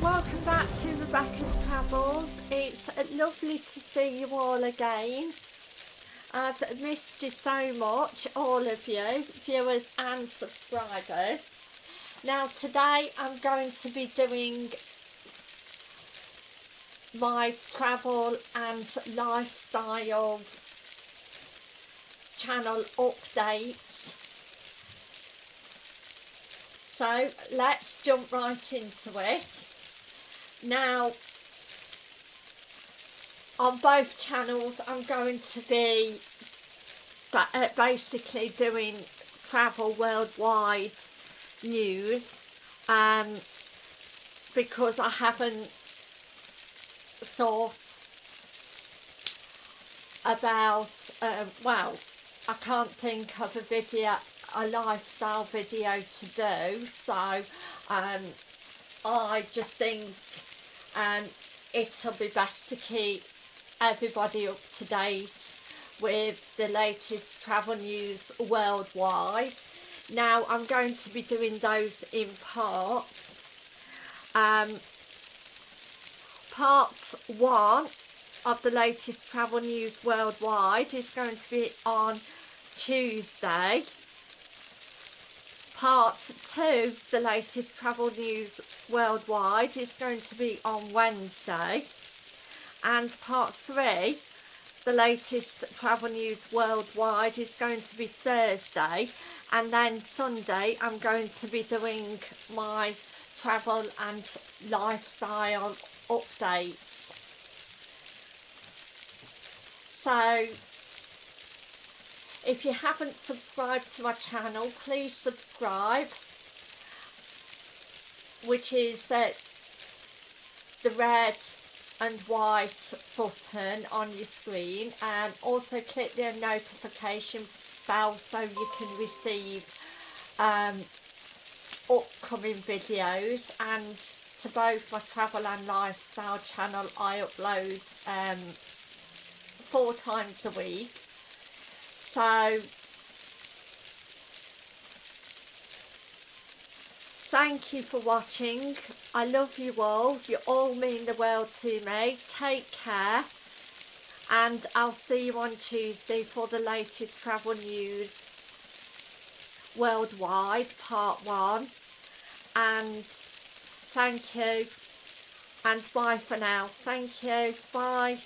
Welcome back to Rebecca's Travels. It's lovely to see you all again. I've missed you so much, all of you, viewers and subscribers. Now today I'm going to be doing my travel and lifestyle channel updates so let's jump right into it now on both channels I'm going to be uh, basically doing travel worldwide news um, because I haven't thought about um, well I can't think of a video a lifestyle video to do so um, I just think um, it'll be best to keep everybody up to date with the latest travel news worldwide. Now I'm going to be doing those in parts. Um, part one of the latest travel news worldwide is going to be on Tuesday part two the latest travel news worldwide. Is going to be on Wednesday. And part three the latest travel news worldwide is going to be Thursday. And then Sunday I'm going to be doing my travel and lifestyle updates. So if you haven't subscribed to my channel please subscribe which is uh, the red and white button on your screen and also click the notification bell so you can receive um, upcoming videos. And to both my travel and lifestyle channel I upload um, four times a week so thank you for watching. I love you all. You all mean the world to me. Take care. And I'll see you on Tuesday for the latest travel news worldwide part one. And thank you. And bye for now. Thank you. Bye